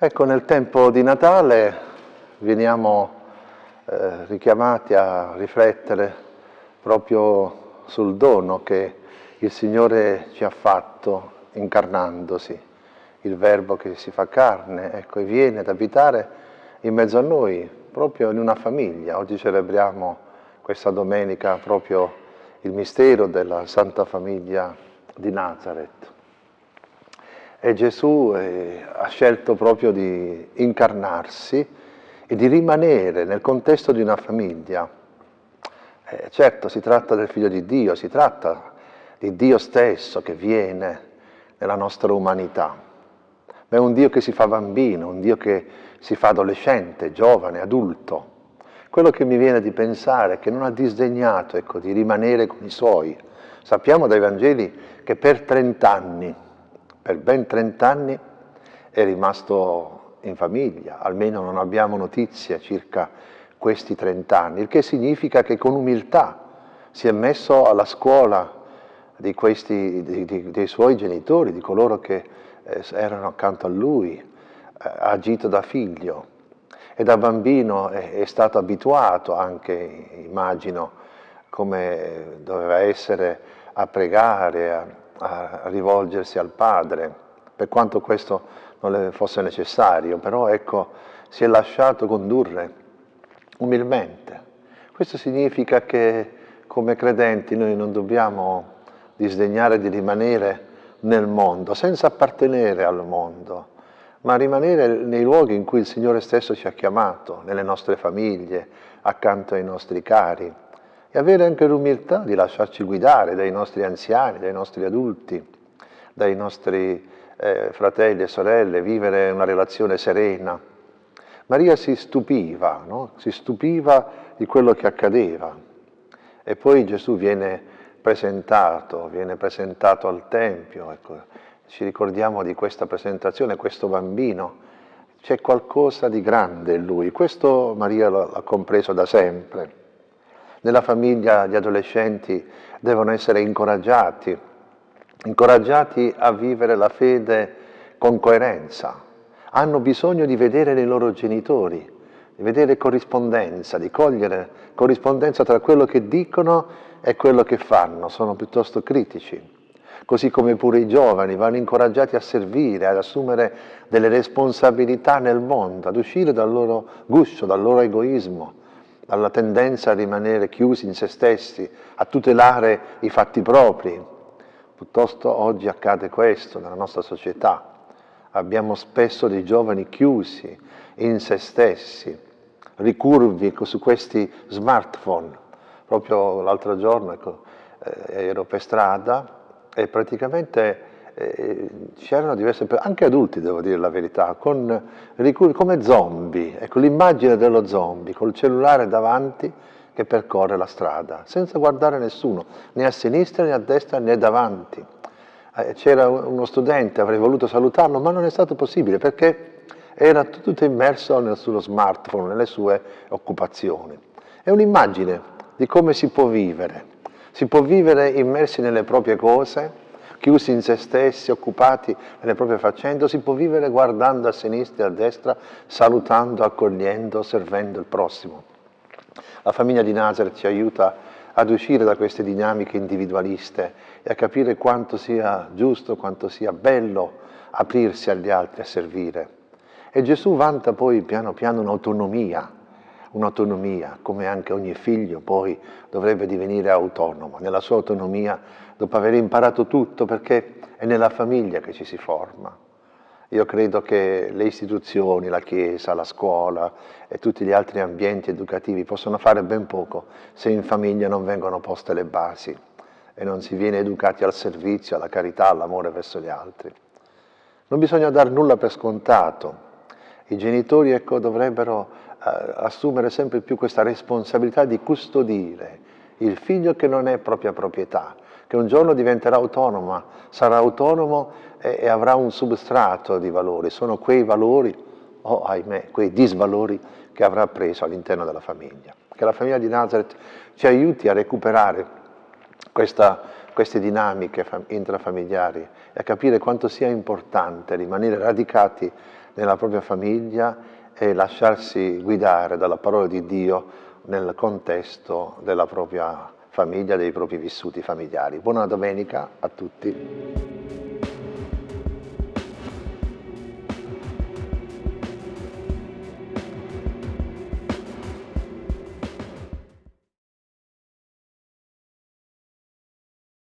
Ecco, nel tempo di Natale veniamo eh, richiamati a riflettere proprio sul dono che il Signore ci ha fatto incarnandosi, il Verbo che si fa carne, ecco, e viene ad abitare in mezzo a noi, proprio in una famiglia. Oggi celebriamo questa domenica proprio il mistero della Santa Famiglia di Nazareth. E Gesù eh, ha scelto proprio di incarnarsi e di rimanere nel contesto di una famiglia. Eh, certo, si tratta del Figlio di Dio, si tratta di Dio stesso che viene nella nostra umanità. Ma è un Dio che si fa bambino, un Dio che si fa adolescente, giovane, adulto. Quello che mi viene di pensare è che non ha disdegnato ecco, di rimanere con i suoi. Sappiamo dai Vangeli che per 30 anni per ben 30 anni è rimasto in famiglia, almeno non abbiamo notizie circa questi 30 anni, il che significa che con umiltà si è messo alla scuola di questi, di, di, dei suoi genitori, di coloro che eh, erano accanto a lui, ha agito da figlio. E da bambino è, è stato abituato anche, immagino, come doveva essere a pregare, a, a rivolgersi al Padre, per quanto questo non le fosse necessario, però ecco, si è lasciato condurre umilmente. Questo significa che come credenti noi non dobbiamo disdegnare di rimanere nel mondo, senza appartenere al mondo, ma rimanere nei luoghi in cui il Signore stesso ci ha chiamato, nelle nostre famiglie, accanto ai nostri cari, e avere anche l'umiltà di lasciarci guidare dai nostri anziani, dai nostri adulti, dai nostri eh, fratelli e sorelle, vivere una relazione serena. Maria si stupiva, no? si stupiva di quello che accadeva e poi Gesù viene presentato, viene presentato al Tempio, ecco. ci ricordiamo di questa presentazione, questo bambino, c'è qualcosa di grande in lui, questo Maria l'ha compreso da sempre nella famiglia gli adolescenti devono essere incoraggiati, incoraggiati a vivere la fede con coerenza. Hanno bisogno di vedere nei loro genitori, di vedere corrispondenza, di cogliere corrispondenza tra quello che dicono e quello che fanno, sono piuttosto critici. Così come pure i giovani vanno incoraggiati a servire, ad assumere delle responsabilità nel mondo, ad uscire dal loro guscio, dal loro egoismo, dalla tendenza a rimanere chiusi in se stessi, a tutelare i fatti propri. Piuttosto oggi accade questo nella nostra società. Abbiamo spesso dei giovani chiusi in se stessi, ricurvi su questi smartphone. Proprio l'altro giorno ecco, eh, ero per strada e praticamente eh, c'erano diverse persone, anche adulti devo dire la verità, con, come zombie, ecco l'immagine dello zombie, col cellulare davanti che percorre la strada, senza guardare nessuno, né a sinistra né a destra né davanti. Eh, C'era uno studente, avrei voluto salutarlo, ma non è stato possibile perché era tutto immerso nel suo smartphone, nelle sue occupazioni. È un'immagine di come si può vivere. Si può vivere immersi nelle proprie cose, chiusi in se stessi, occupati nelle proprie faccende, si può vivere guardando a sinistra e a destra, salutando, accogliendo, servendo il prossimo. La famiglia di Nazareth ci aiuta ad uscire da queste dinamiche individualiste e a capire quanto sia giusto, quanto sia bello aprirsi agli altri, a servire. E Gesù vanta poi piano piano un'autonomia, un'autonomia, come anche ogni figlio poi dovrebbe divenire autonomo, nella sua autonomia dopo aver imparato tutto, perché è nella famiglia che ci si forma. Io credo che le istituzioni, la Chiesa, la scuola e tutti gli altri ambienti educativi possono fare ben poco se in famiglia non vengono poste le basi e non si viene educati al servizio, alla carità, all'amore verso gli altri. Non bisogna dar nulla per scontato. I genitori ecco, dovrebbero assumere sempre più questa responsabilità di custodire il figlio che non è propria proprietà, che un giorno diventerà autonoma, sarà autonomo e, e avrà un substrato di valori, sono quei valori, o oh, ahimè, quei disvalori che avrà preso all'interno della famiglia. Che la famiglia di Nazareth ci aiuti a recuperare questa, queste dinamiche intrafamiliari e a capire quanto sia importante rimanere radicati nella propria famiglia e lasciarsi guidare dalla parola di Dio nel contesto della propria famiglia, dei propri vissuti familiari. Buona domenica a tutti.